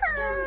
は。